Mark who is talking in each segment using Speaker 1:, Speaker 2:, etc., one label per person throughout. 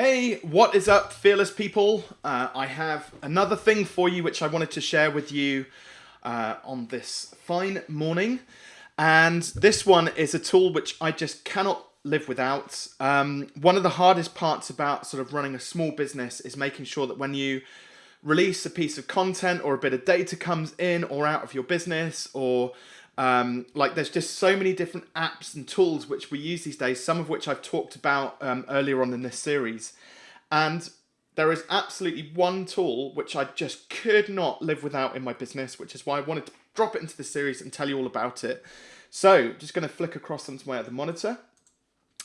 Speaker 1: Hey, what is up, fearless people? Uh, I have another thing for you which I wanted to share with you uh, on this fine morning. And this one is a tool which I just cannot live without. Um, one of the hardest parts about sort of running a small business is making sure that when you release a piece of content or a bit of data comes in or out of your business or um, like there's just so many different apps and tools which we use these days, some of which I've talked about um, earlier on in this series. And there is absolutely one tool which I just could not live without in my business, which is why I wanted to drop it into the series and tell you all about it. So just going to flick across onto my other monitor.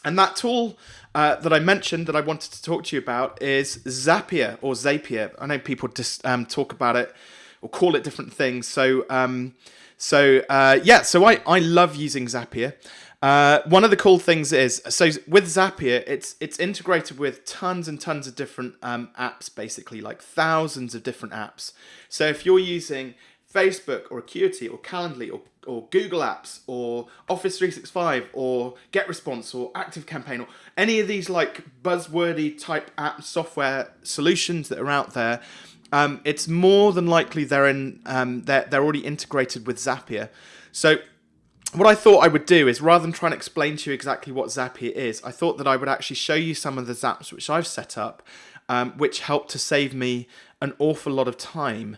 Speaker 1: And that tool uh, that I mentioned that I wanted to talk to you about is Zapier or Zapier. I know people just um, talk about it or call it different things. So um, so uh, yeah, so I, I love using Zapier. Uh, one of the cool things is, so with Zapier, it's it's integrated with tons and tons of different um, apps, basically like thousands of different apps. So if you're using Facebook or Acuity or Calendly or, or Google Apps or Office 365 or GetResponse or ActiveCampaign or any of these like buzzwordy type app software solutions that are out there, um, it's more than likely they're in um, they're, they're already integrated with Zapier. So what I thought I would do is rather than try and explain to you exactly what Zapier is, I thought that I would actually show you some of the Zaps which I've set up, um, which help to save me an awful lot of time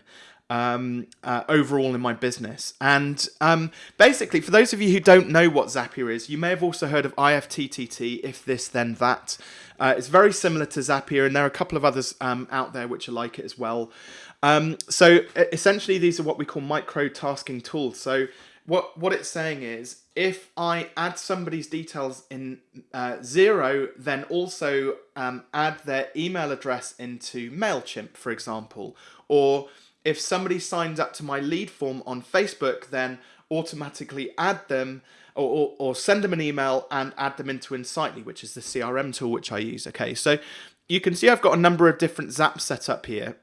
Speaker 1: um, uh, overall in my business. And um, basically, for those of you who don't know what Zapier is, you may have also heard of IFTTT, if this, then that. Uh, it's very similar to Zapier, and there are a couple of others um, out there which are like it as well. Um, so essentially, these are what we call micro tasking tools. So what what it's saying is, if I add somebody's details in uh, Xero, then also um, add their email address into Mailchimp, for example, or if somebody signs up to my lead form on Facebook, then automatically add them or, or, or, send them an email and add them into Insightly, which is the CRM tool which I use. Okay, so you can see I've got a number of different zaps set up here.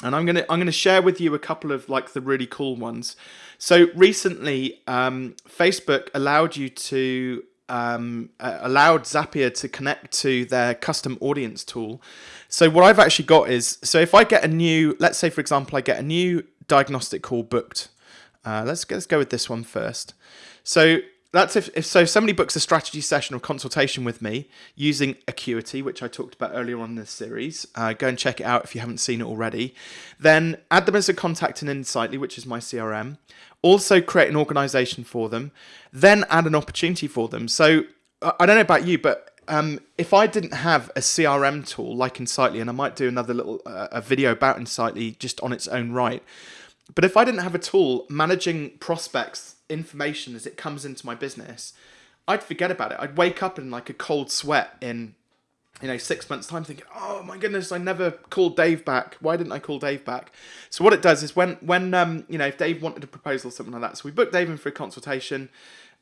Speaker 1: And I'm gonna I'm gonna share with you a couple of like the really cool ones. So recently, um, Facebook allowed you to um, uh, allowed Zapier to connect to their custom audience tool. So what I've actually got is, so if I get a new, let's say for example, I get a new diagnostic call booked. Uh, let's, let's go with this one first. So that's if, if so if somebody books a strategy session or consultation with me using Acuity, which I talked about earlier on in this series, uh, go and check it out if you haven't seen it already. Then add them as a contact in Insightly, which is my CRM. Also create an organization for them. Then add an opportunity for them. So I don't know about you, but um, if I didn't have a CRM tool like Insightly, and I might do another little uh, a video about Insightly just on its own right, but if I didn't have a tool managing prospects information as it comes into my business, I'd forget about it. I'd wake up in like a cold sweat in you know, six months' time thinking, oh my goodness, I never called Dave back. Why didn't I call Dave back? So what it does is when, when um, you know, if Dave wanted a proposal or something like that, so we booked Dave in for a consultation,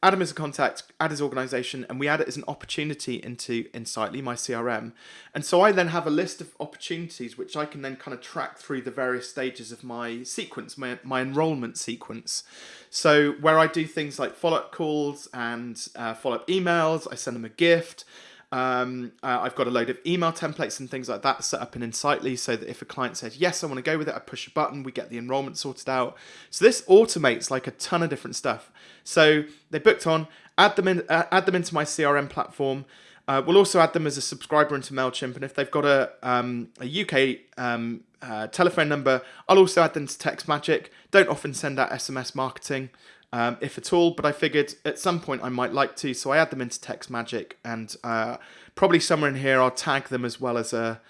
Speaker 1: add is a contact, add his organization, and we add it as an opportunity into Insightly, my CRM. And so I then have a list of opportunities which I can then kind of track through the various stages of my sequence, my, my enrollment sequence. So where I do things like follow-up calls and uh, follow-up emails, I send them a gift, um, uh, I've got a load of email templates and things like that set up in Insightly so that if a client says, yes, I want to go with it, I push a button, we get the enrollment sorted out. So this automates like a ton of different stuff. So they booked on, add them in, uh, add them into my CRM platform. Uh, we'll also add them as a subscriber into MailChimp. And if they've got a, um, a UK um, uh, telephone number, I'll also add them to TextMagic. Don't often send out SMS marketing um, if at all. But I figured at some point I might like to, so I add them into Text Magic, and uh, probably somewhere in here I'll tag them as well as a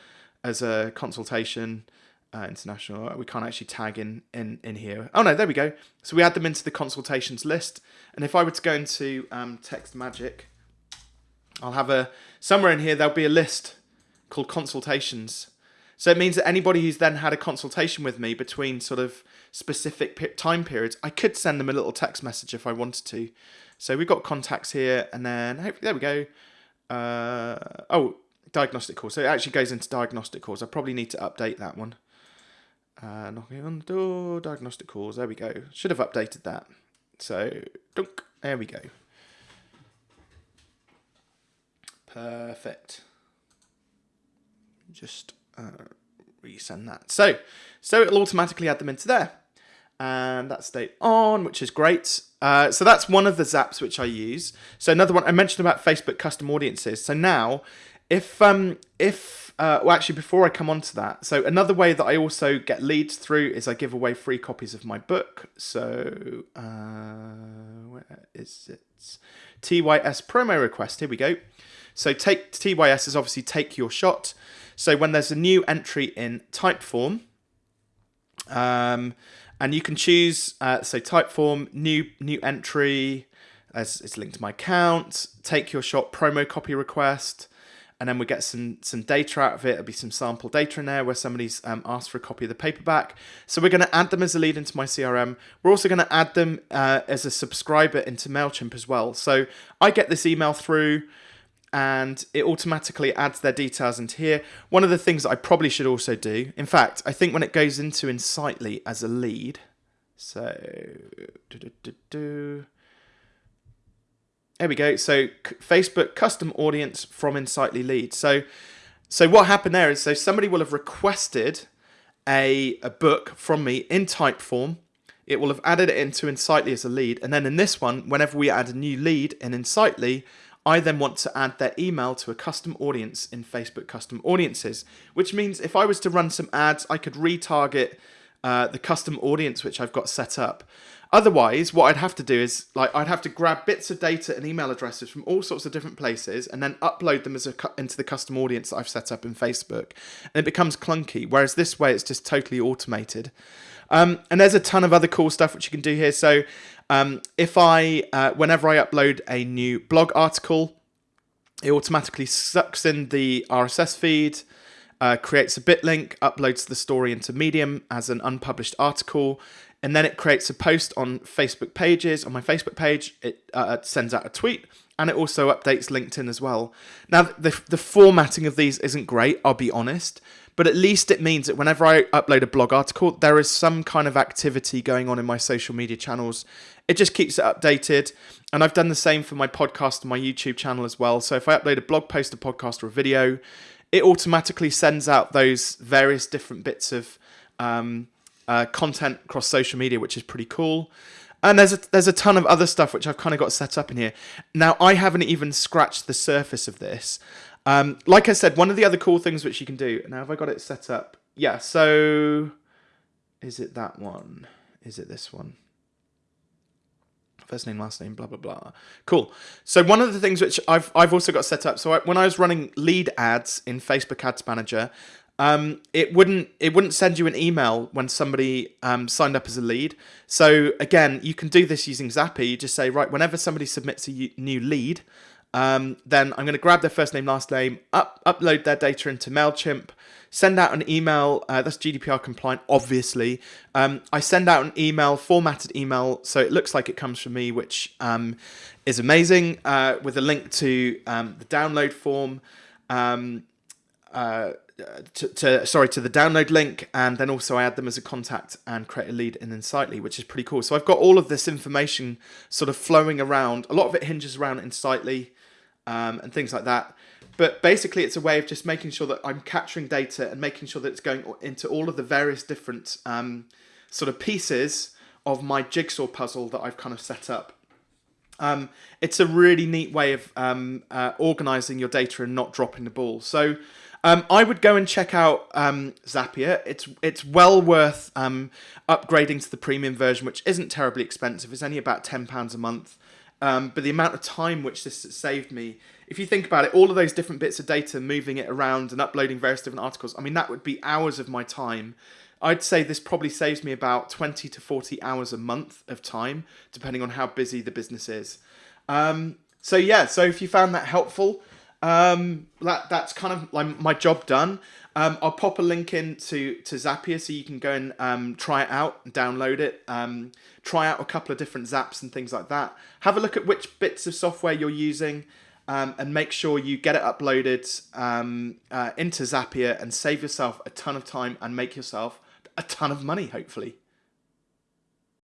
Speaker 1: as a consultation. Uh, international. We can't actually tag in, in in here. Oh no, there we go. So we add them into the consultations list, and if I were to go into um, TextMagic, I'll have a somewhere in here there'll be a list called consultations. So it means that anybody who's then had a consultation with me between sort of specific time periods, I could send them a little text message if I wanted to. So we've got contacts here, and then there we go. Uh, oh, diagnostic calls. So it actually goes into diagnostic calls. I probably need to update that one. Uh, knocking on the door, diagnostic calls. There we go. Should have updated that. So, dunk, there we go. Perfect. just uh, resend that. So, so it'll automatically add them into there. And that's stayed on, which is great. Uh, so that's one of the zaps which I use. So another one I mentioned about Facebook custom audiences. So now, if um if uh, well actually before I come on to that, so another way that I also get leads through is I give away free copies of my book. So uh, where is it? TYS promo request. Here we go. So take TYS is obviously take your shot. So when there's a new entry in Typeform, um, and you can choose uh, Typeform new new entry as it's linked to my account. Take your shot promo copy request and then we get some some data out of it. It'll be some sample data in there where somebody's um, asked for a copy of the paperback. So we're going to add them as a lead into my CRM. We're also going to add them uh, as a subscriber into Mailchimp as well. So I get this email through. And it automatically adds their details into here. One of the things that I probably should also do, in fact, I think when it goes into Insightly as a lead, so do, do, do, there we go. So Facebook custom audience from Insightly lead. So, so what happened there is so somebody will have requested a, a book from me in Typeform. It will have added it into Insightly as a lead. And then in this one, whenever we add a new lead in Insightly, I then want to add their email to a custom audience in Facebook custom audiences, which means if I was to run some ads, I could retarget uh, the custom audience which I've got set up. Otherwise, what I'd have to do is like I'd have to grab bits of data and email addresses from all sorts of different places and then upload them as a into the custom audience that I've set up in Facebook, and it becomes clunky. Whereas this way, it's just totally automated. Um, and there's a ton of other cool stuff which you can do here. So um, if I, uh, whenever I upload a new blog article, it automatically sucks in the RSS feed. Uh, creates a bit link, uploads the story into Medium as an unpublished article, and then it creates a post on Facebook pages. On my Facebook page, it uh, sends out a tweet and it also updates LinkedIn as well. Now, the, the formatting of these isn't great, I'll be honest, but at least it means that whenever I upload a blog article, there is some kind of activity going on in my social media channels. It just keeps it updated. And I've done the same for my podcast and my YouTube channel as well. So if I upload a blog post, a podcast, or a video, it automatically sends out those various different bits of um, uh, content across social media, which is pretty cool. And there's a, there's a ton of other stuff which I've kind of got set up in here. Now, I haven't even scratched the surface of this. Um, like I said, one of the other cool things which you can do. Now, have I got it set up? Yeah, so is it that one? Is it this one? First name, last name, blah blah blah. Cool. So one of the things which I've I've also got set up. So I, when I was running lead ads in Facebook Ads Manager, um, it wouldn't it wouldn't send you an email when somebody um, signed up as a lead. So again, you can do this using Zapier. You just say right whenever somebody submits a new lead, um, then I'm going to grab their first name, last name, up, upload their data into Mailchimp, send out an email. Uh, that's GDPR compliant, obviously. Um, I send out an email, formatted email, so it looks like it comes from me, which um, is amazing, uh, with a link to um, the download form. Um, uh, to, to, sorry to the download link and then also I add them as a contact and create a lead in Insightly which is pretty cool so I've got all of this information sort of flowing around a lot of it hinges around Insightly um, and things like that but basically it's a way of just making sure that I'm capturing data and making sure that it's going into all of the various different um, sort of pieces of my jigsaw puzzle that I've kind of set up um, it's a really neat way of um, uh, organizing your data and not dropping the ball. So um, I would go and check out um, Zapier. It's it's well worth um, upgrading to the premium version, which isn't terribly expensive. It's only about ten pounds a month. Um, but the amount of time which this has saved me, if you think about it, all of those different bits of data, moving it around and uploading various different articles, I mean, that would be hours of my time. I'd say this probably saves me about 20 to 40 hours a month of time, depending on how busy the business is. Um, so, yeah, so if you found that helpful, um, that that's kind of like my job done. Um, I'll pop a link in to, to Zapier so you can go and um, try it out and download it. Um, try out a couple of different zaps and things like that. Have a look at which bits of software you're using um, and make sure you get it uploaded um, uh, into Zapier and save yourself a ton of time and make yourself a ton of money, hopefully.